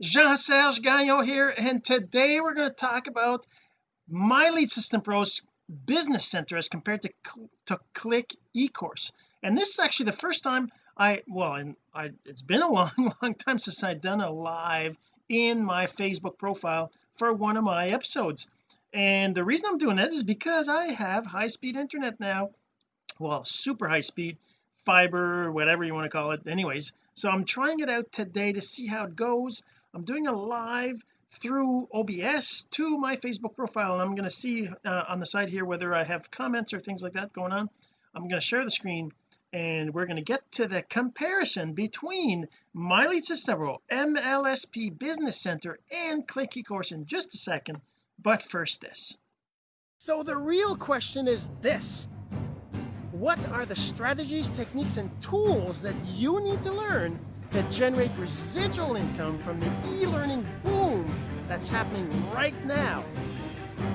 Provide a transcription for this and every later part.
Jean-Serge Gagnon here and today we're going to talk about my lead system pros business center as compared to to click ecourse. And this is actually the first time I well and I it's been a long long time since I've done a live in my Facebook profile for one of my episodes. And the reason I'm doing that is because I have high-speed internet now. Well super high speed fiber whatever you want to call it. Anyways so I'm trying it out today to see how it goes I'm doing a live through OBS to my Facebook profile and I'm going to see uh, on the side here whether I have comments or things like that going on. I'm going to share the screen and we're going to get to the comparison between my lead system Pro MLSP Business Center and Click eCourse in just a second but first this. So the real question is this. What are the strategies techniques and tools that you need to learn to generate residual income from the e-learning boom that's happening right now.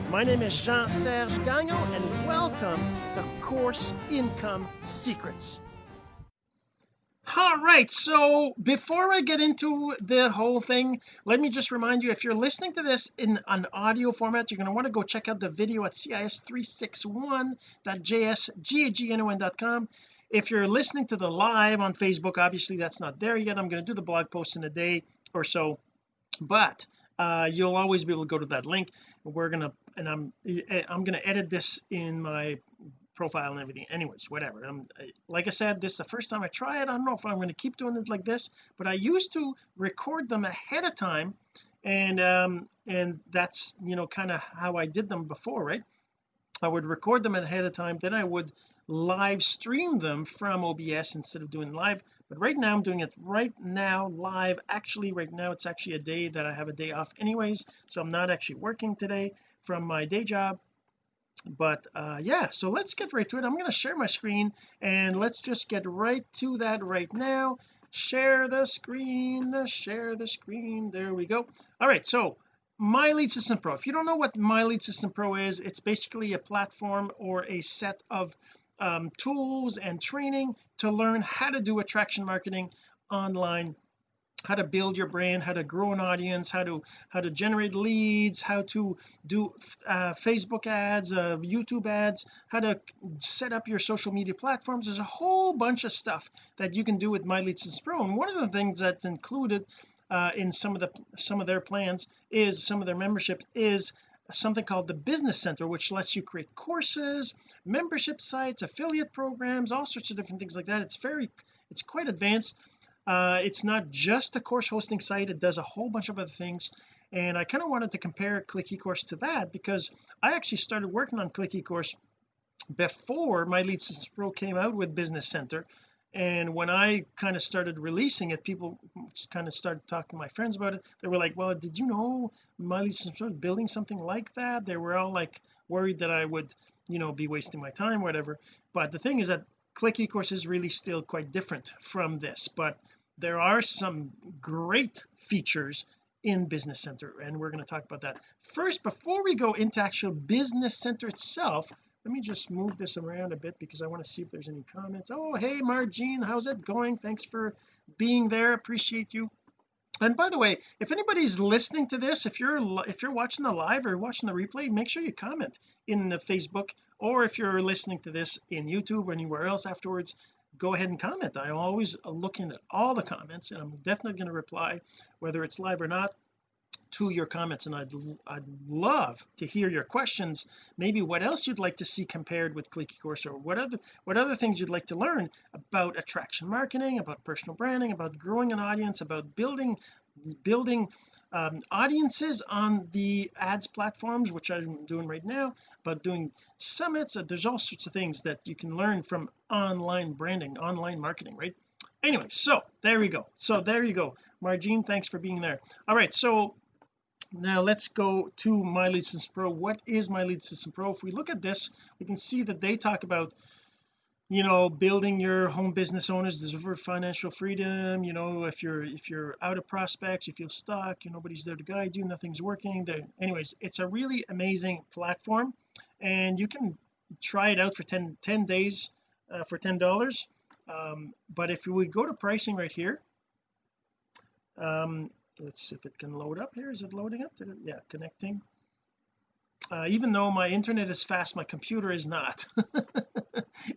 My name is Jean-Serge Gagnon and welcome to Course Income Secrets. All right so before I get into the whole thing let me just remind you if you're listening to this in an audio format you're going to want to go check out the video at cis361.jsgagnon.com if you're listening to the live on Facebook obviously that's not there yet. I'm going to do the blog post in a day or so. But uh, you'll always be able to go to that link. We're gonna and I'm I'm gonna edit this in my profile and everything. Anyways whatever. I'm like I said this is the first time I try it. I don't know if I'm going to keep doing it like this but I used to record them ahead of time and um and that's you know kind of how I did them before right? I would record them ahead of time. Then I would live stream them from OBS instead of doing live. But right now I'm doing it right now live. Actually right now it's actually a day that I have a day off anyways so I'm not actually working today from my day job. But uh yeah so let's get right to it. I'm going to share my screen and let's just get right to that right now. Share the screen share the screen. There we go. All right so my lead system pro. If you don't know what my lead system pro is it's basically a platform or a set of um, tools and training to learn how to do attraction marketing online how to build your brand how to grow an audience how to how to generate leads how to do uh, Facebook ads uh, YouTube ads how to set up your social media platforms. There's a whole bunch of stuff that you can do with my lead system pro and one of the things that's included uh, in some of the some of their plans is some of their membership is something called the business center which lets you create courses membership sites affiliate programs all sorts of different things like that. It's very it's quite advanced. Uh, it's not just a course hosting site. It does a whole bunch of other things. And I kind of wanted to compare click ecourse to that because I actually started working on click ecourse before my lead system pro came out with business center and when I kind of started releasing it people kind of started talking to my friends about it. They were like well did you know lead system was building something like that? They were all like worried that I would you know be wasting my time whatever. But the thing is that click ecourse is really still quite different from this. But there are some great features in business center and we're going to talk about that. First before we go into actual business center itself let me just move this around a bit because I want to see if there's any comments. Oh hey Margene how's it going? Thanks for being there. Appreciate you. And by the way if anybody's listening to this if you're if you're watching the live or watching the replay make sure you comment in the Facebook or if you're listening to this in YouTube or anywhere else afterwards go ahead and comment. I'm always uh, looking at all the comments and I'm definitely going to reply whether it's live or not to your comments and I'd I'd love to hear your questions. Maybe what else you'd like to see compared with Click course or what other what other things you'd like to learn about attraction marketing about personal branding about growing an audience about building building um, audiences on the ads platforms which I'm doing right now but doing summits. Uh, there's all sorts of things that you can learn from online branding online marketing right? Anyway so there we go. So there you go. Margene thanks for being there. All right so now let's go to my lead system pro. What is my lead system pro? If we look at this we can see that they talk about you know building your home business owners deserve financial freedom you know if you're if you're out of prospects you feel stuck you nobody's there to guide you nothing's working there anyways it's a really amazing platform and you can try it out for 10 10 days uh, for ten dollars um, but if we go to pricing right here um let's see if it can load up here. Is it loading up? Did it? yeah connecting. Uh, even though my internet is fast my computer is not.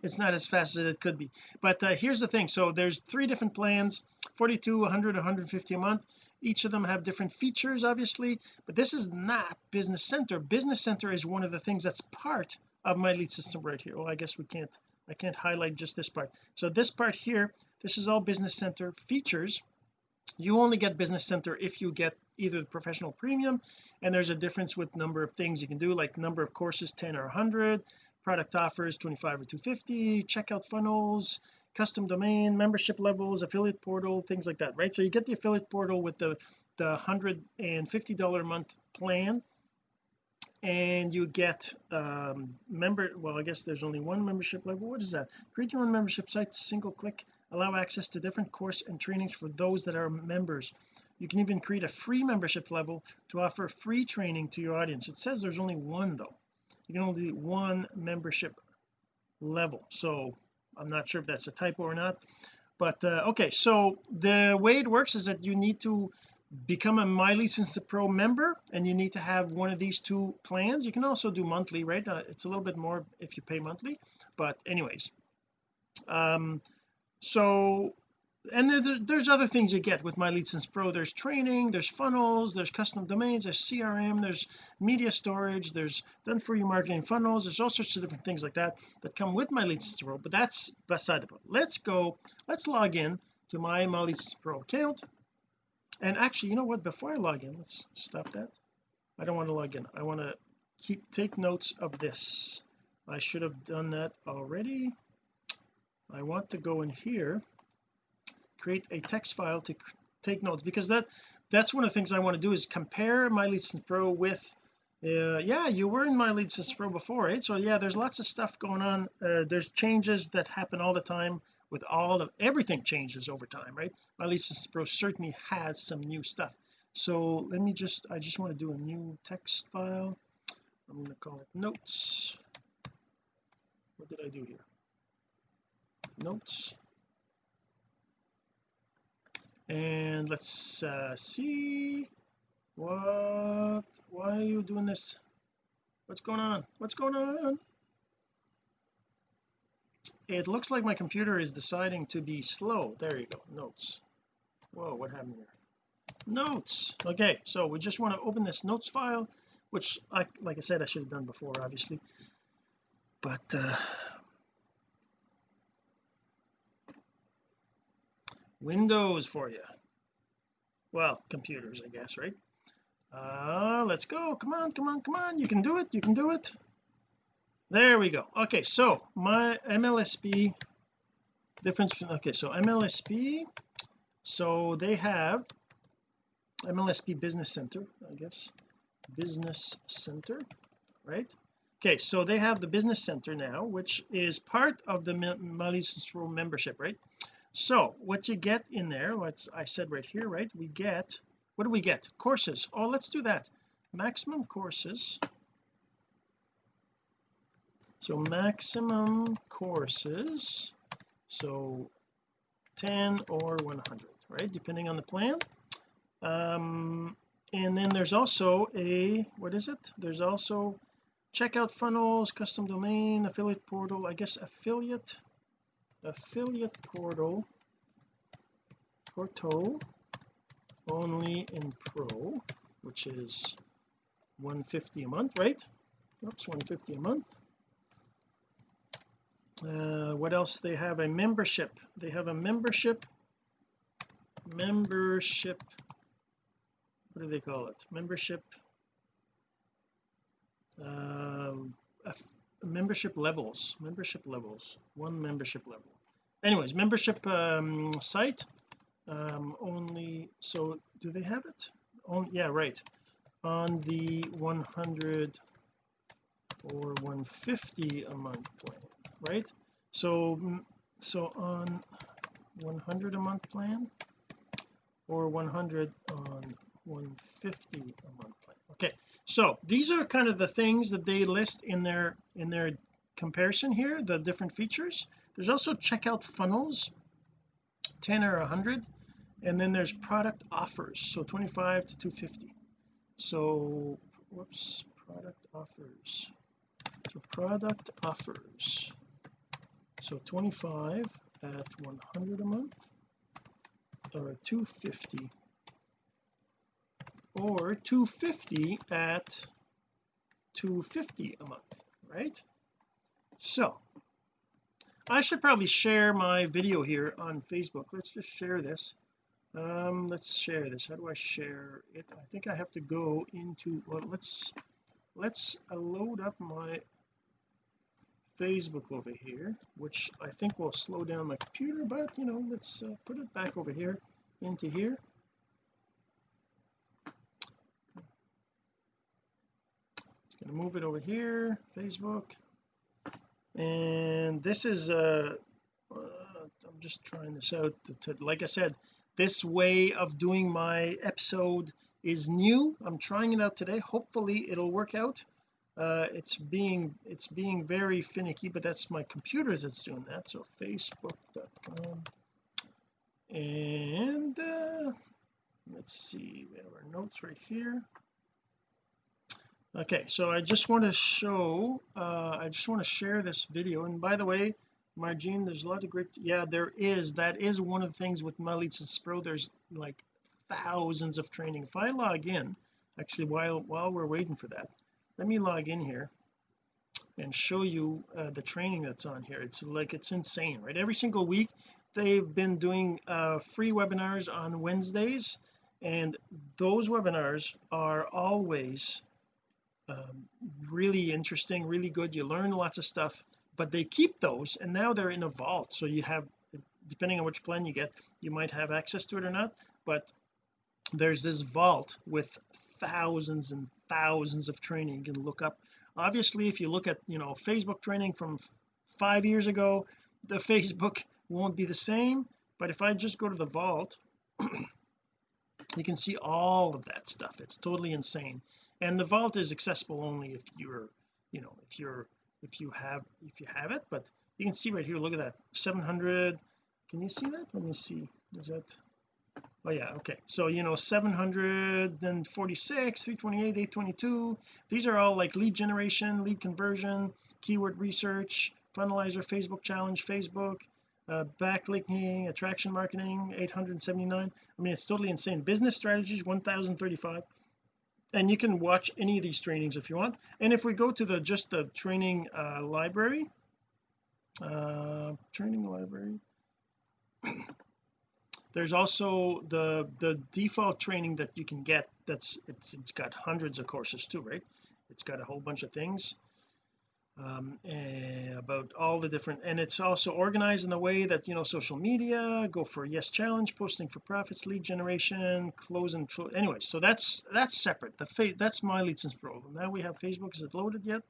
It's not as fast as it could be. But uh, here's the thing. So there's three different plans 42 100 150 a month. Each of them have different features obviously. But this is not business center. Business center is one of the things that's part of my lead system right here. Oh I guess we can't I can't highlight just this part. So this part here this is all business center features you only get business center if you get either the professional premium and there's a difference with number of things you can do like number of courses 10 or 100 product offers 25 or 250 checkout funnels custom domain membership levels affiliate portal things like that right? So you get the affiliate portal with the the 150 dollar a month plan and you get um member well I guess there's only one membership level. What is that? Create your own membership site single click allow access to different course and trainings for those that are members. You can even create a free membership level to offer free training to your audience. It says there's only one though. You can only do one membership level. So I'm not sure if that's a typo or not but uh, okay. So the way it works is that you need to become a my lead system pro member and you need to have one of these two plans. You can also do monthly right? Uh, it's a little bit more if you pay monthly but anyways. Um so and there, there's other things you get with my lead system pro. There's training there's funnels there's custom domains there's CRM there's media storage there's done for you marketing funnels there's all sorts of different things like that that come with my lead system pro but that's beside the point. Let's go let's log in to my my pro account. And actually you know what? Before I log in let's stop that. I don't want to log in. I want to keep take notes of this. I should have done that already I want to go in here create a text file to take notes because that that's one of the things I want to do is compare my lead system pro with uh, yeah you were in my lead system pro before right? So yeah there's lots of stuff going on uh, there's changes that happen all the time with all of everything changes over time right? My lead system pro certainly has some new stuff. So let me just I just want to do a new text file. I'm going to call it notes. What did I do here notes. And let's uh, see what why are you doing this? What's going on? What's going on? It looks like my computer is deciding to be slow. There you go. Notes. Whoa what happened here notes. Okay so we just want to open this notes file which I like I said I should have done before obviously. But uh Windows for you. Well computers I guess right? Uh let's go. Come on come on come on. You can do it. You can do it. There we go. Okay so my MLSP difference okay so MLSP so they have MLSP Business Center I guess. Business Center right? Okay so they have the Business Center now which is part of the Mali membership right so what you get in there what I said right here right we get what do we get? Courses. Oh let's do that. Maximum courses. So maximum courses. So 10 or 100 right depending on the plan. Um and then there's also a what is it? There's also checkout funnels custom domain affiliate portal I guess affiliate affiliate portal portal only in pro which is 150 a month right? Oops 150 a month. Uh, what else? They have a membership. They have a membership membership what do they call it? Membership um, membership levels membership levels one membership level. Anyways membership um, site um, only so do they have it? On yeah right. On the 100 or 150 a month plan right? So mm, so on 100 a month plan or 100 on 150 a month plan. Okay so these are kind of the things that they list in their in their comparison here the different features. There's also checkout funnels 10 or 100 and then there's product offers so 25 to 250 so whoops product offers. So product offers. So 25 at 100 a month or 250 or 250 at 250 a month right? So I should probably share my video here on Facebook. Let's just share this. Um let's share this. How do I share it? I think I have to go into well let's let's load up my Facebook over here which I think will slow down my computer but you know let's uh, put it back over here into here to move it over here Facebook. And this is uh, uh I'm just trying this out to, to, like I said this way of doing my episode is new. I'm trying it out today. Hopefully it'll work out. Uh, it's being it's being very finicky but that's my computer that's doing that. So facebook.com and uh, let's see we have our notes right here okay so I just want to show uh, I just want to share this video. And by the way Margene there's a lot of great yeah there is. That is one of the things with lead pro. There's like thousands of training. If I log in actually while while we're waiting for that let me log in here and show you uh, the training that's on here. It's like it's insane right? Every single week they've been doing uh, free webinars on Wednesdays. And those webinars are always um, really interesting really good. You learn lots of stuff but they keep those and now they're in a vault. So you have depending on which plan you get you might have access to it or not but there's this vault with thousands and thousands of training you can look up. Obviously if you look at you know Facebook training from five years ago the Facebook won't be the same but if I just go to the vault you can see all of that stuff. It's totally insane and the vault is accessible only if you're you know if you're if you have if you have it but you can see right here look at that 700 can you see that? Let me see is that oh yeah okay. So you know 746 328 822 these are all like lead generation lead conversion keyword research funnelizer Facebook challenge Facebook uh, backlinking attraction marketing 879 I mean it's totally insane. Business strategies 1035 and you can watch any of these trainings if you want. And if we go to the just the training uh, library uh, training library. There's also the the default training that you can get that's it's it's got hundreds of courses too right? It's got a whole bunch of things um, eh, about all the different and it's also organized in a way that you know social media go for yes challenge posting for profits lead generation close and anyway so that's that's separate. The that's my lead system pro now we have Facebook. Is it loaded yet?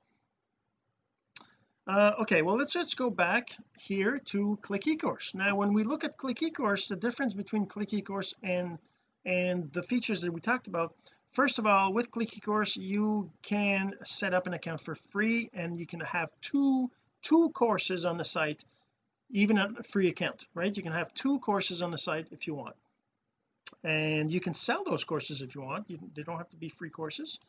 Uh, okay well let's let's go back here to click ecourse. Now when we look at click ecourse the difference between click ecourse and and the features that we talked about first of all with click ecourse you can set up an account for free and you can have two two courses on the site even a free account right? You can have two courses on the site if you want. And you can sell those courses if you want. You, they don't have to be free courses.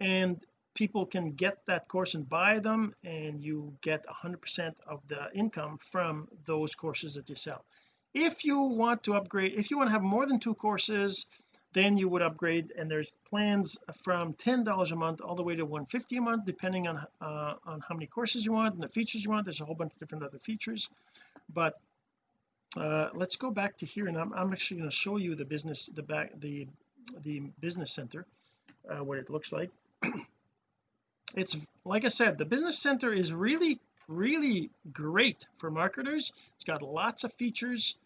And people can get that course and buy them and you get 100% of the income from those courses that you sell. If you want to upgrade if you want to have more than two courses then you would upgrade and there's plans from $10 a month all the way to 150 a month depending on uh, on how many courses you want and the features you want. There's a whole bunch of different other features. But uh, let's go back to here and I'm, I'm actually going to show you the business the back the the business center uh, what it looks like. It's like I said the business center is really really great for marketers. It's got lots of features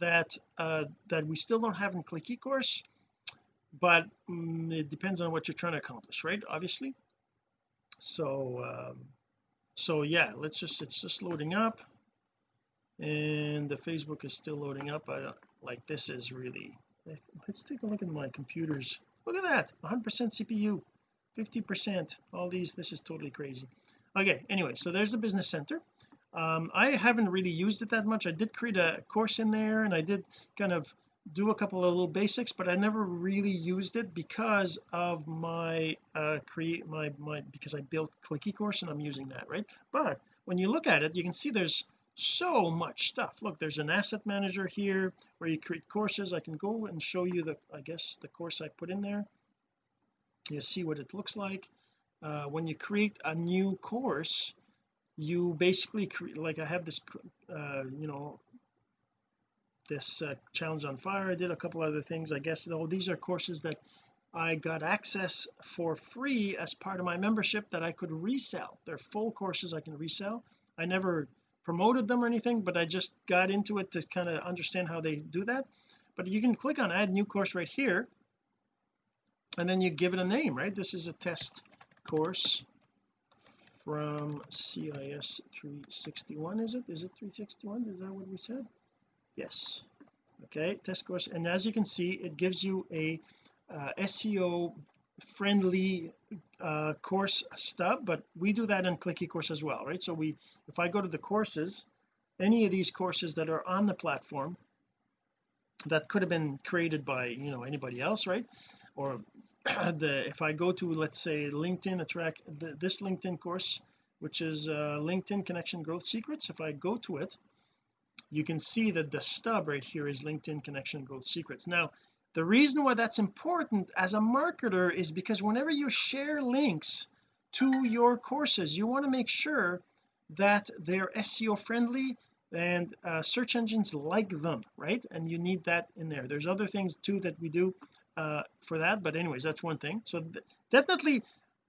that uh that we still don't have in click ecourse but um, it depends on what you're trying to accomplish right obviously? So um so yeah let's just it's just loading up. And the Facebook is still loading up. I like this is really let's take a look at my computers. Look at that 100 percent CPU 50 percent all these this is totally crazy. Okay anyway so there's the business center. Um, I haven't really used it that much. I did create a course in there and I did kind of do a couple of little basics but I never really used it because of my uh create my my because I built click eCourse and I'm using that right? But when you look at it you can see there's so much stuff. Look there's an asset manager here where you create courses. I can go and show you the I guess the course I put in there. You see what it looks like. Uh, when you create a new course you basically create like I have this uh, you know this uh, challenge on fire. I did a couple other things I guess though. These are courses that I got access for free as part of my membership that I could resell. They're full courses I can resell. I never promoted them or anything but I just got into it to kind of understand how they do that. But you can click on add new course right here and then you give it a name right? This is a test course from CIS 361 is it? Is it 361 is that what we said yes. Okay test course. And as you can see it gives you a uh, SEO friendly uh, course stub but we do that in click eCourse as well right? So we if I go to the courses any of these courses that are on the platform that could have been created by you know anybody else right? Or the if I go to let's say LinkedIn attract the, this LinkedIn course which is uh, LinkedIn connection growth secrets if I go to it you can see that the stub right here is LinkedIn connection growth secrets. Now the reason why that's important as a marketer is because whenever you share links to your courses you want to make sure that they're SEO friendly and uh, search engines like them right? And you need that in there. There's other things too that we do uh, for that but anyways that's one thing. So th definitely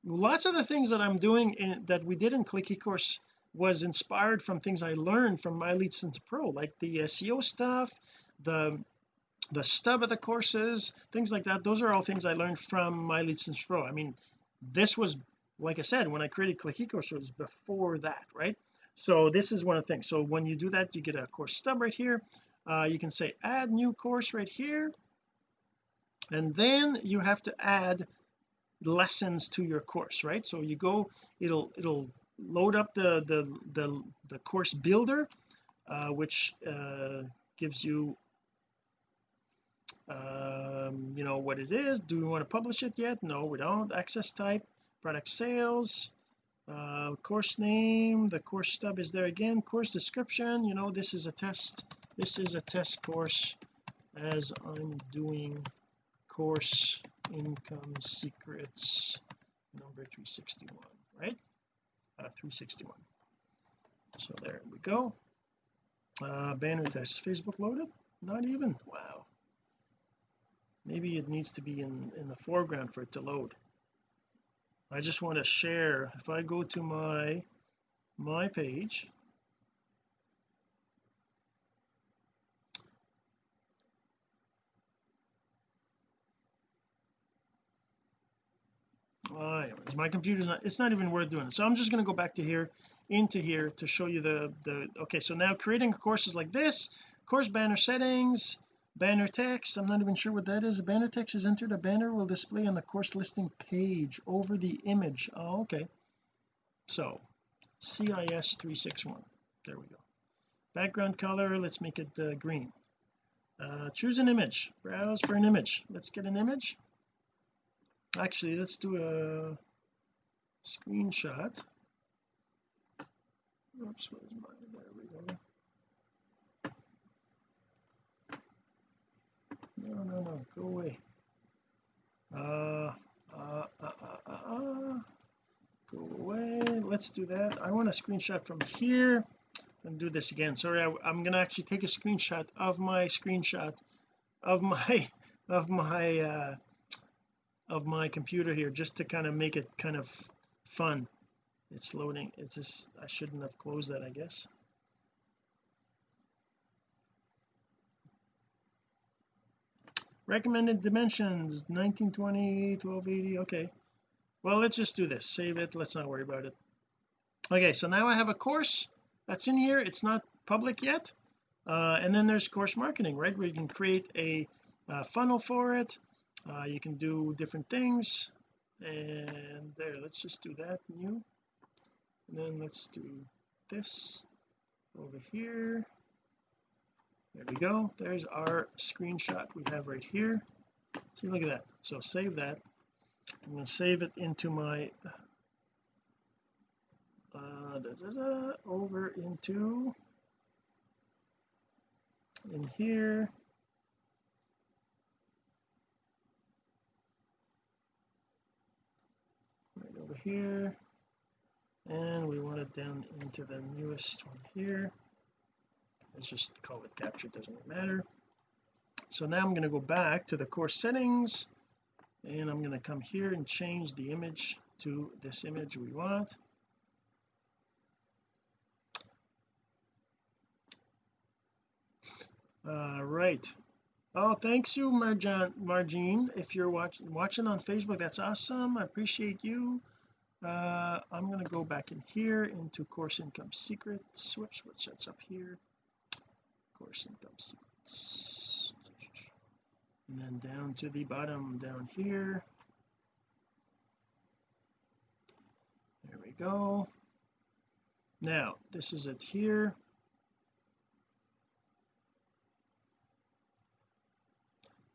lots of the things that I'm doing in, that we did in click eCourse was inspired from things I learned from my lead to pro like the SEO stuff the the stub of the courses things like that. Those are all things I learned from my lead pro. I mean this was like I said when I created click eCourse it was before that right? So this is one of the things. So when you do that you get a course stub right here. Uh, you can say add new course right here. And then you have to add lessons to your course right? So you go it'll it'll load up the the the, the course builder uh, which uh, gives you um, you know what it is. Do we want to publish it yet? No we don't. Access type product sales uh, course name the course stub is there again. Course description you know this is a test this is a test course as I'm doing course income secrets number 361 right 361 so there we go. Uh banner test. Facebook loaded? Not even? Wow. Maybe it needs to be in in the foreground for it to load. I just want to share. If I go to my my page my computer's not it's not even worth doing so I'm just going to go back to here into here to show you the the okay so now creating courses like this course banner settings banner text I'm not even sure what that is. A banner text is entered a banner will display on the course listing page over the image. Oh okay. So CIS 361 there we go. Background color let's make it uh, green. Uh, choose an image. Browse for an image. Let's get an image. Actually let's do a screenshot. Oops where's there we go. No no no go away. Uh, uh, uh, uh, uh, go away. Let's do that. I want a screenshot from here. And do this again. Sorry I, I'm gonna actually take a screenshot of my screenshot of my of my uh of my computer here just to kind of make it kind of fun. It's loading it's just I shouldn't have closed that I guess. Recommended dimensions 1920 1280 okay. Well let's just do this save it let's not worry about it. Okay so now I have a course that's in here it's not public yet uh, and then there's course marketing right where you can create a, a funnel for it uh, you can do different things and there let's just do that new. And then let's do this over here. There we go. There's our screenshot we have right here. See look at that. So save that. I'm going to save it into my uh, da, da, da, over into in here right over here. And we want it down into the newest one here. Let's just call it capture doesn't matter. So now I'm going to go back to the course settings and I'm going to come here and change the image to this image we want. All right. Oh thanks you Marjan Margene if you're watching watching on Facebook that's awesome. I appreciate you uh, I'm going to go back in here into course income secrets whoops what's that's up here. Course income secrets. And then down to the bottom down here. There we go. Now this is it here.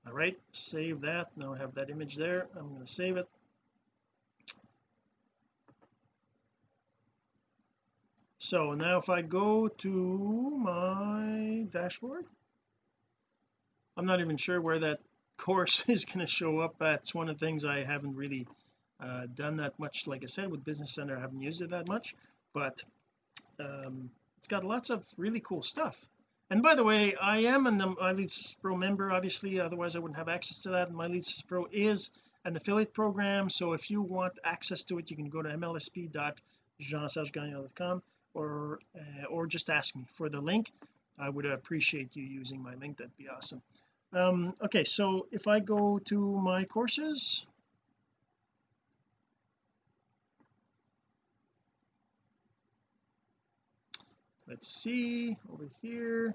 All right save that. Now I have that image there. I'm going to save it so now if I go to my dashboard I'm not even sure where that course is going to show up. That's one of the things I haven't really uh, done that much. Like I said with Business Center I haven't used it that much but um, it's got lots of really cool stuff. And by the way I am an My Leads Pro member obviously otherwise I wouldn't have access to that. My Leads Pro is an affiliate program so if you want access to it you can go to mlsp.jeansergegagnon.com or uh, or just ask me for the link. I would appreciate you using my link. That'd be awesome. Um okay so if I go to my courses. Let's see over here.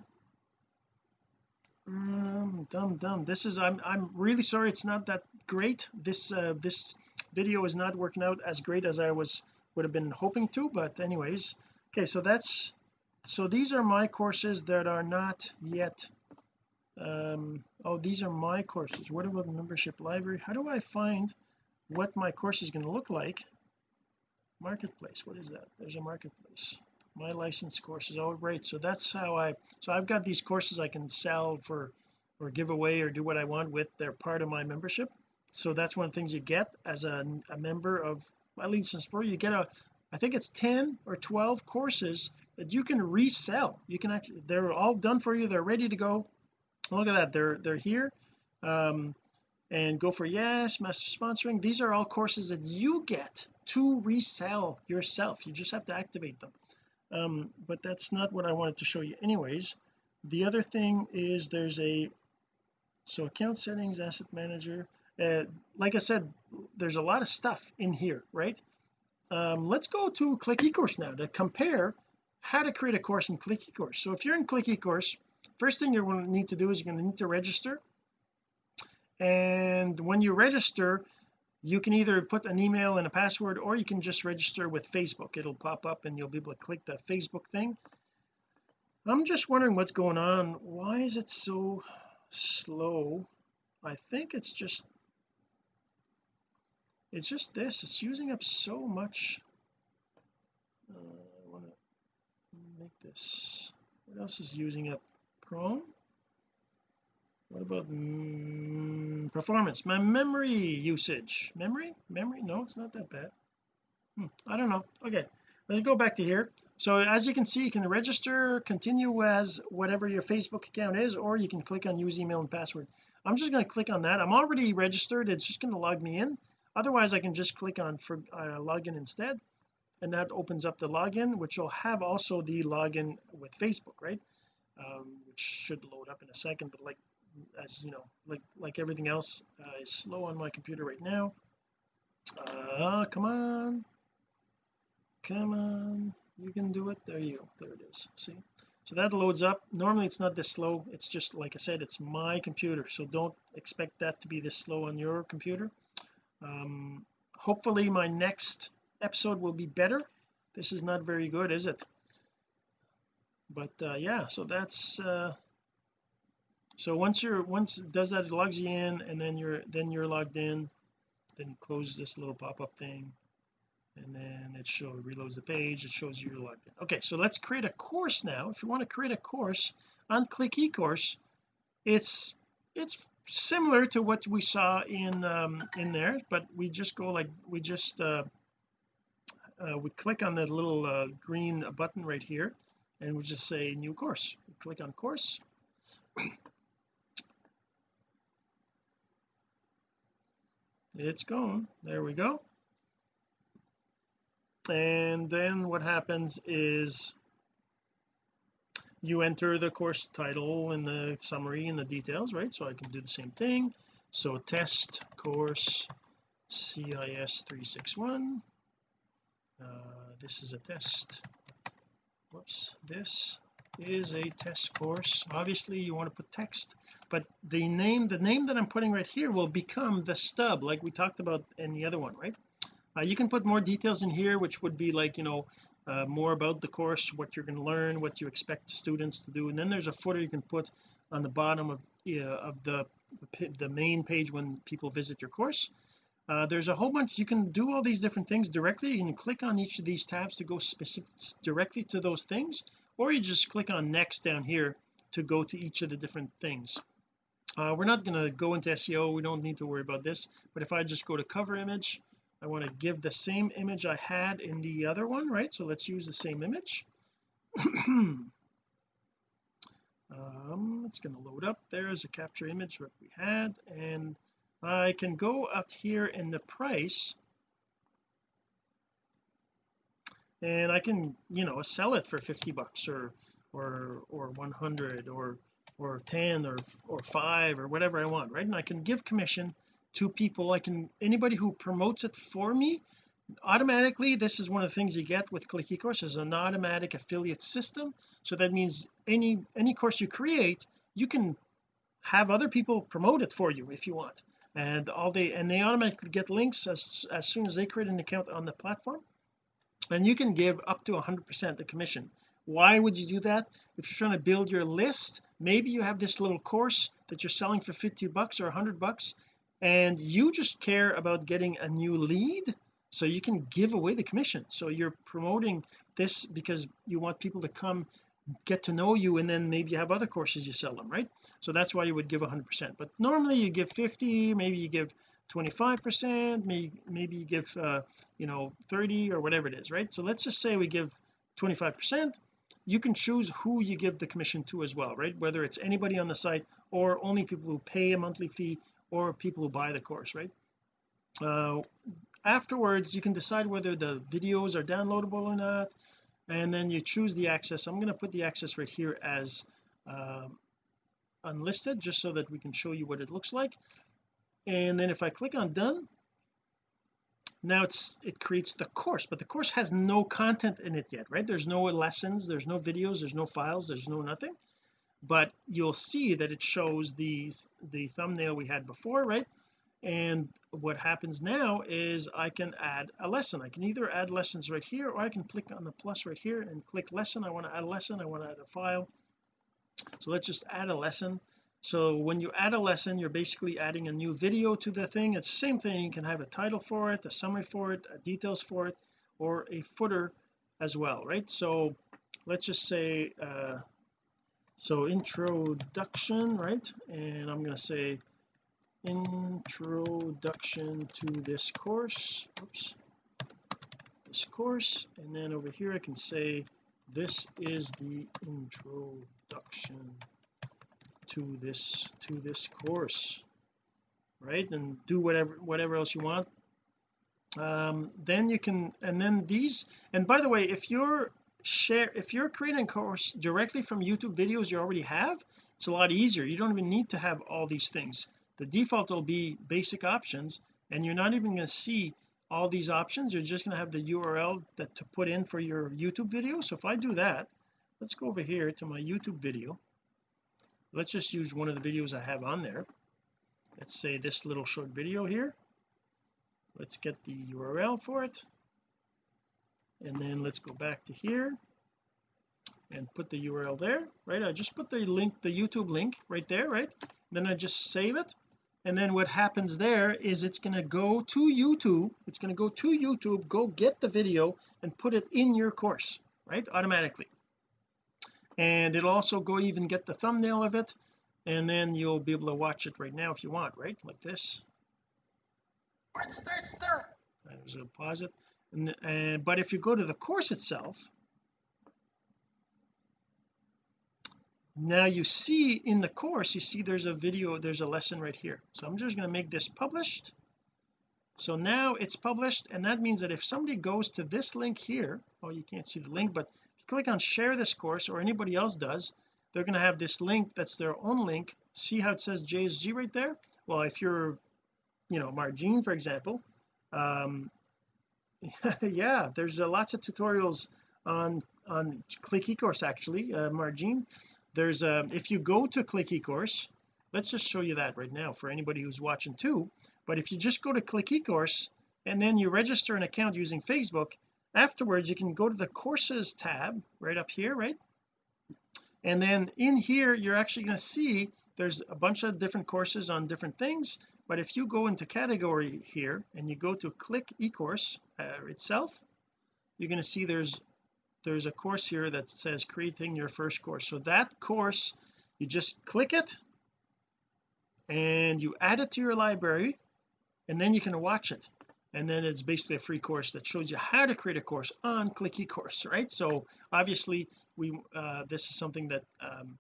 Um dumb dumb this is I'm I'm really sorry it's not that great. This uh this video is not working out as great as I was would have been hoping to but anyways okay so that's so these are my courses that are not yet um oh these are my courses. What about the membership library? How do I find what my course is going to look like? Marketplace what is that? There's a marketplace. My license courses oh right so that's how I so I've got these courses I can sell for or give away or do what I want with. They're part of my membership. So that's one of the things you get as a, a member of my license pro you get a I think it's 10 or 12 courses that you can resell. You can actually they're all done for you. They're ready to go. Look at that. They're they're here. Um and go for yes master sponsoring. These are all courses that you get to resell yourself. You just have to activate them. Um but that's not what I wanted to show you anyways. The other thing is there's a so account settings asset manager uh, like I said there's a lot of stuff in here right um, let's go to click ecourse now to compare how to create a course in click ecourse. So if you're in click ecourse first thing you're going to need to do is you're going to need to register. And when you register you can either put an email and a password or you can just register with Facebook. It'll pop up and you'll be able to click the Facebook thing. I'm just wondering what's going on. Why is it so slow? I think it's just it's just this it's using up so much uh, I want to make this what else is using up? Chrome? What about mm, performance? My memory usage. Memory? Memory? No it's not that bad. Hmm, I don't know. Okay let's go back to here. So as you can see you can register continue as whatever your Facebook account is or you can click on use email and password. I'm just going to click on that. I'm already registered. It's just going to log me in otherwise I can just click on for uh, login instead and that opens up the login which will have also the login with Facebook right? Um, which should load up in a second but like as you know like like everything else uh, is slow on my computer right now. Uh come on. Come on. You can do it. There you go. There it is. See? So that loads up. Normally it's not this slow. It's just like I said it's my computer. So don't expect that to be this slow on your computer um hopefully my next episode will be better. This is not very good is it? But uh, yeah so that's uh so once you're once does that logs you in and then you're then you're logged in then close this little pop-up thing and then it shows reloads the page it shows you you're logged in. Okay so let's create a course now. If you want to create a course on click ecourse it's it's similar to what we saw in um in there but we just go like we just uh, uh we click on the little uh, green button right here and we just say new course. Click on course. It's going there we go. And then what happens is you enter the course title and the summary and the details right? So I can do the same thing. So test course CIS 361 uh, this is a test. Whoops. This is a test course. Obviously you want to put text but the name the name that I'm putting right here will become the stub like we talked about in the other one right? Uh, you can put more details in here which would be like you know uh, more about the course what you're going to learn what you expect students to do and then there's a footer you can put on the bottom of uh, of the the main page when people visit your course. Uh, there's a whole bunch you can do all these different things directly. You can click on each of these tabs to go specific directly to those things or you just click on next down here to go to each of the different things. Uh, we're not going to go into SEO we don't need to worry about this but if I just go to cover image I want to give the same image I had in the other one right? So let's use the same image. Um it's going to load up there's a capture image what we had and I can go up here in the price. And I can you know sell it for 50 bucks or or or 100 or or 10 or or 5 or whatever I want right? And I can give commission to people. I can anybody who promotes it for me automatically this is one of the things you get with click ecourse is an automatic affiliate system. So that means any any course you create you can have other people promote it for you if you want. And all they and they automatically get links as as soon as they create an account on the platform. And you can give up to 100 percent the commission. Why would you do that? If you're trying to build your list maybe you have this little course that you're selling for 50 bucks or 100 bucks and you just care about getting a new lead so you can give away the commission. So you're promoting this because you want people to come get to know you and then maybe you have other courses you sell them right? So that's why you would give 100 percent. But normally you give 50 maybe you give 25 percent maybe maybe you give uh, you know 30 or whatever it is right? So let's just say we give 25 percent. You can choose who you give the commission to as well right? Whether it's anybody on the site or only people who pay a monthly fee or people who buy the course right? Uh, afterwards you can decide whether the videos are downloadable or not and then you choose the access. I'm going to put the access right here as um, unlisted just so that we can show you what it looks like. And then if I click on done now it's it creates the course but the course has no content in it yet right? There's no lessons there's no videos there's no files there's no nothing but you'll see that it shows the the thumbnail we had before right? And what happens now is I can add a lesson. I can either add lessons right here or I can click on the plus right here and click lesson. I want to add a lesson I want to add a file. So let's just add a lesson. So when you add a lesson you're basically adding a new video to the thing. It's the same thing. You can have a title for it a summary for it details for it or a footer as well right? So let's just say uh so introduction right? And I'm going to say introduction to this course. Oops. This course. And then over here I can say this is the introduction to this to this course right? And do whatever whatever else you want. Um, then you can and then these and by the way if you're share if you're creating a course directly from YouTube videos you already have it's a lot easier. You don't even need to have all these things. The default will be basic options and you're not even going to see all these options. You're just going to have the URL that to put in for your YouTube video. So if I do that let's go over here to my YouTube video. Let's just use one of the videos I have on there. Let's say this little short video here. Let's get the URL for it and then let's go back to here and put the URL there right? I just put the link the YouTube link right there right? Then I just save it. And then what happens there is it's going to go to YouTube. It's going to go to YouTube go get the video and put it in your course right? Automatically. And it'll also go even get the thumbnail of it. And then you'll be able to watch it right now if you want right? Like this. It starts there I'm just going to pause it and, and but if you go to the course itself now you see in the course you see there's a video there's a lesson right here. So I'm just going to make this published. So now it's published and that means that if somebody goes to this link here oh you can't see the link but if you click on share this course or anybody else does they're going to have this link that's their own link. See how it says JSG right there? Well if you're you know Margene for example um yeah there's uh, lots of tutorials on on click ecourse actually uh, there's a if you go to click ecourse let's just show you that right now for anybody who's watching too but if you just go to click ecourse and then you register an account using Facebook afterwards you can go to the courses tab right up here right? And then in here you're actually going to see there's a bunch of different courses on different things but if you go into category here and you go to click ecourse uh, itself you're going to see there's there's a course here that says creating your first course. So that course you just click it and you add it to your library and then you can watch it. And then it's basically a free course that shows you how to create a course on click ecourse right? So obviously we uh, this is something that um,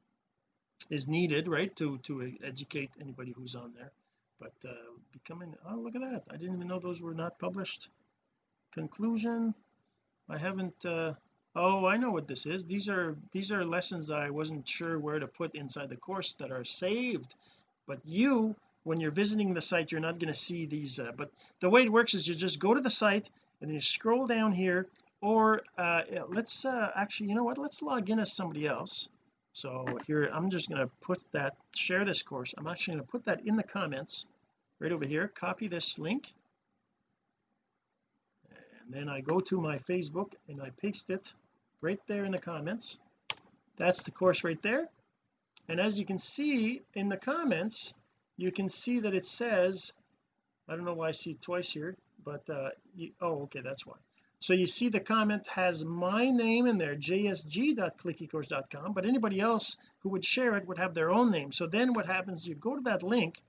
is needed right to to educate anybody who's on there. But uh becoming oh look at that. I didn't even know those were not published. Conclusion I haven't uh oh I know what this is. These are these are lessons I wasn't sure where to put inside the course that are saved. But you when you're visiting the site you're not going to see these uh, but the way it works is you just go to the site and then you scroll down here or uh let's uh actually you know what? Let's log in as somebody else so here I'm just going to put that share this course. I'm actually going to put that in the comments right over here. Copy this link. And then I go to my Facebook and I paste it right there in the comments. That's the course right there. And as you can see in the comments you can see that it says I don't know why I see it twice here but uh you, oh okay that's why so you see the comment has my name in there jsg.clickycourse.com but anybody else who would share it would have their own name. So then what happens you go to that link.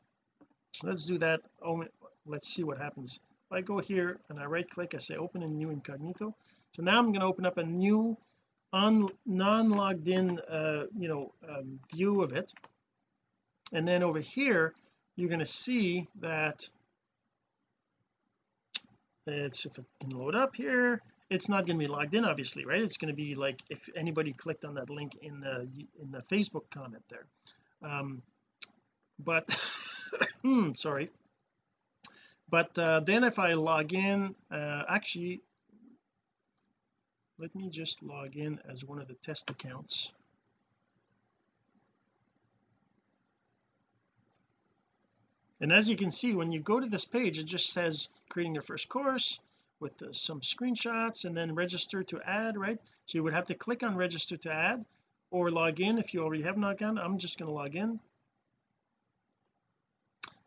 Let's do that. Oh let's see what happens. If I go here and I right click I say open a new incognito. So now I'm going to open up a new on non-logged in uh you know um, view of it. And then over here you're going to see that it's if it can load up here it's not going to be logged in obviously right? It's going to be like if anybody clicked on that link in the in the Facebook comment there. Um but hmm sorry. But uh, then if I log in uh, actually let me just log in as one of the test accounts and as you can see when you go to this page it just says creating your first course with some screenshots and then register to add right? So you would have to click on register to add or log in if you already have logged in. I'm just going to log in.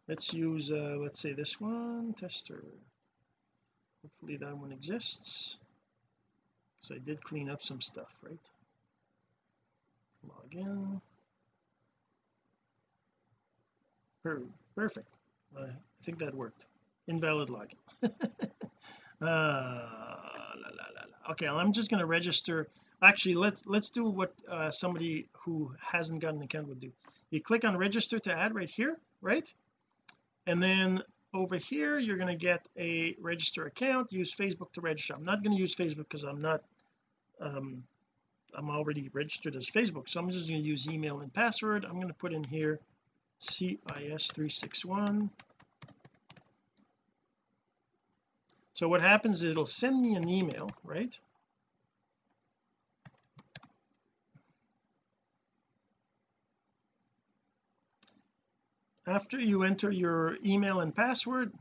Let's use uh, let's say this one tester. Hopefully that one exists. So I did clean up some stuff right? Log in. Perfect I think that worked. Invalid login. Uh, la, la, la, okay I'm just going to register. Actually let's let's do what uh, somebody who hasn't got an account would do. You click on register to add right here right? And then over here you're going to get a register account. Use Facebook to register. I'm not going to use Facebook because I'm not um I'm already registered as Facebook so I'm just going to use email and password. I'm going to put in here CIS361 so what happens is it'll send me an email right? After you enter your email and password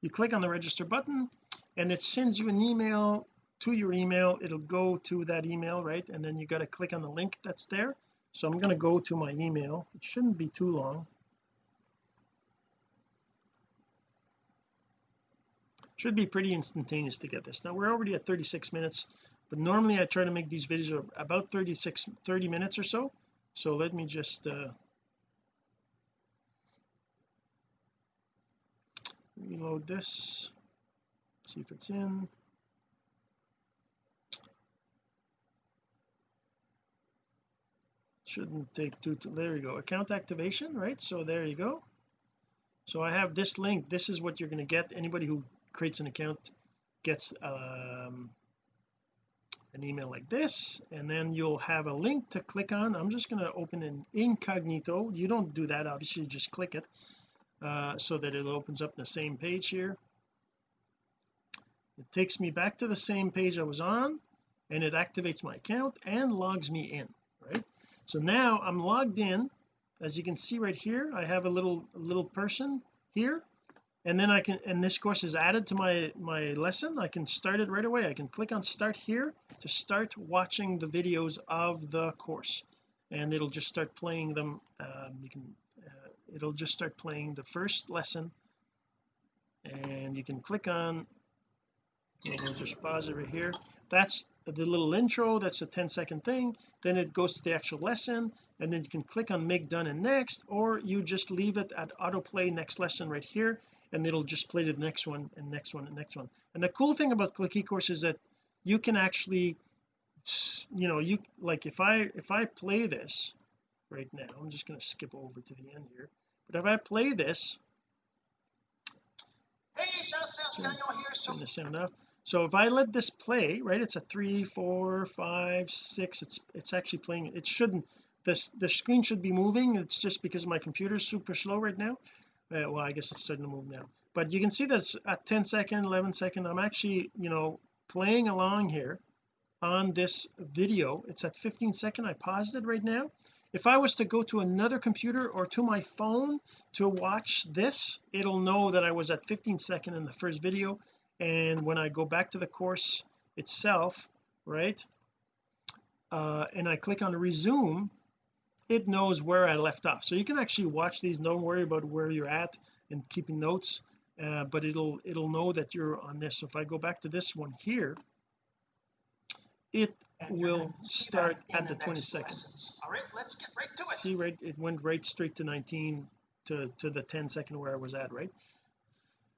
you click on the register button and it sends you an email. To your email it'll go to that email right? And then you got to click on the link that's there so I'm going to go to my email. It shouldn't be too long. Should be pretty instantaneous to get this. Now we're already at 36 minutes but normally I try to make these videos about 36 30 minutes or so. So let me just uh reload this see if it's in shouldn't take too, too there you go. Account activation right? So there you go. So I have this link. This is what you're going to get. Anybody who creates an account gets um, an email like this and then you'll have a link to click on. I'm just going to open an incognito. You don't do that obviously. Just click it uh, so that it opens up the same page here. It takes me back to the same page I was on and it activates my account and logs me in right so now I'm logged in. As you can see right here I have a little little person here. And then I can and this course is added to my my lesson. I can start it right away. I can click on start here to start watching the videos of the course. And it'll just start playing them um, you can uh, it'll just start playing the first lesson. And you can click on we'll just pause it right here. That's the little intro that's a 10 second thing. Then it goes to the actual lesson and then you can click on make done and next or you just leave it at autoplay next lesson right here and it'll just play the next one and next one and next one. And the cool thing about click ecourse is that you can actually you know you like if I if I play this right now I'm just going to skip over to the end here but if I play this Hey. So enough so if I let this play right it's a three four five six it's it's actually playing it shouldn't this the screen should be moving it's just because my computer is super slow right now. Uh, well I guess it's starting to move now. But you can see that's at 10 second 11 second I'm actually you know playing along here on this video. It's at 15 second I paused it right now. If I was to go to another computer or to my phone to watch this it'll know that I was at 15 second in the first video and when I go back to the course itself right uh, and I click on resume it knows where I left off. So you can actually watch these don't worry about where you're at and keeping notes uh, but it'll it'll know that you're on this. So if I go back to this one here it will start at the 20 seconds all right let's get right to it. See right it went right straight to 19 to to the 10 second where I was at right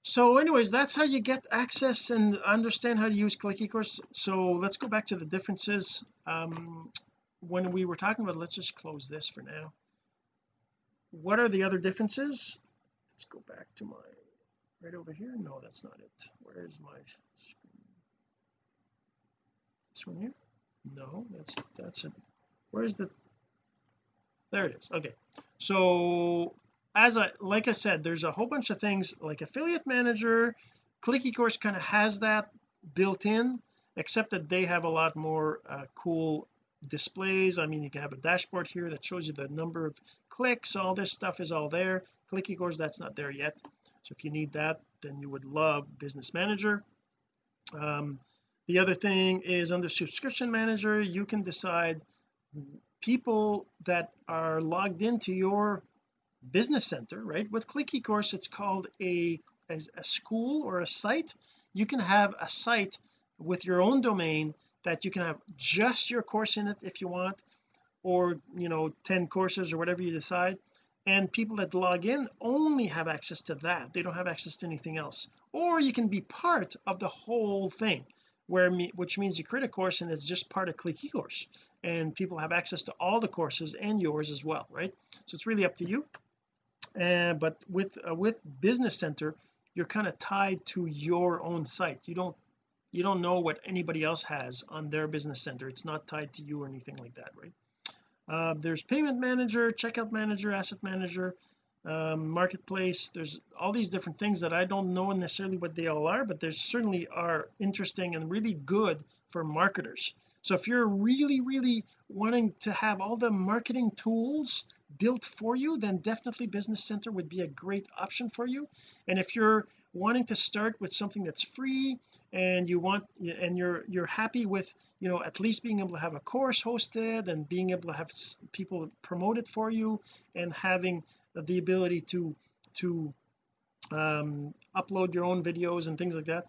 so anyways that's how you get access and understand how to use click ecourse so let's go back to the differences. Um when we were talking about let's just close this for now. What are the other differences? Let's go back to my right over here. No that's not it. Where is my screen? This one here? No that's that's it where's the there it is. Okay. So as I like I said there's a whole bunch of things like affiliate manager click ecourse kind of has that built in except that they have a lot more uh, cool displays. I mean you can have a dashboard here that shows you the number of clicks. All this stuff is all there. Click ecourse that's not there yet. So if you need that then you would love business manager. Um, the other thing is under subscription manager you can decide people that are logged into your business center right? With click ecourse it's called a, a a school or a site. You can have a site with your own domain that you can have just your course in it if you want or you know 10 courses or whatever you decide. And people that log in only have access to that. They don't have access to anything else. Or you can be part of the whole thing where me, which means you create a course and it's just part of click ecourse and people have access to all the courses and yours as well right? So it's really up to you uh, but with uh, with business center you're kind of tied to your own site. You don't you don't know what anybody else has on their business center. It's not tied to you or anything like that right? Uh, there's payment manager checkout manager asset manager um, marketplace. There's all these different things that I don't know necessarily what they all are but they certainly are interesting and really good for marketers. So if you're really really wanting to have all the marketing tools built for you then definitely business center would be a great option for you. And if you're wanting to start with something that's free and you want and you're you're happy with you know at least being able to have a course hosted and being able to have people promote it for you and having the ability to to um, upload your own videos and things like that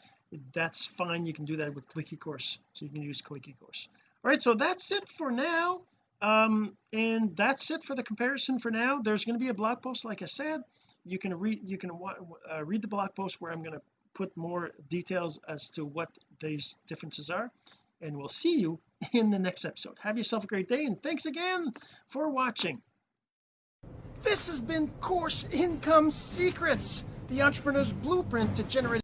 that's fine. You can do that with clicky course. So you can use clicky course. All right. So that's it for now um and that's it for the comparison for now. There's going to be a blog post like I said. You can read you can uh, read the blog post where I'm going to put more details as to what these differences are. And we'll see you in the next episode. Have yourself a great day and thanks again for watching. This has been course income secrets the entrepreneur's blueprint to generate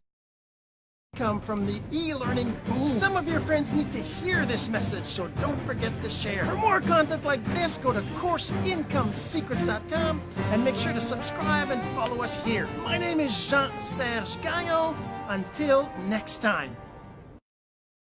income from the e-learning boom. Some of your friends need to hear this message, so don't forget to share. For more content like this, go to CourseIncomeSecrets.com and make sure to subscribe and follow us here. My name is Jean-Serge Gagnon. Until next time.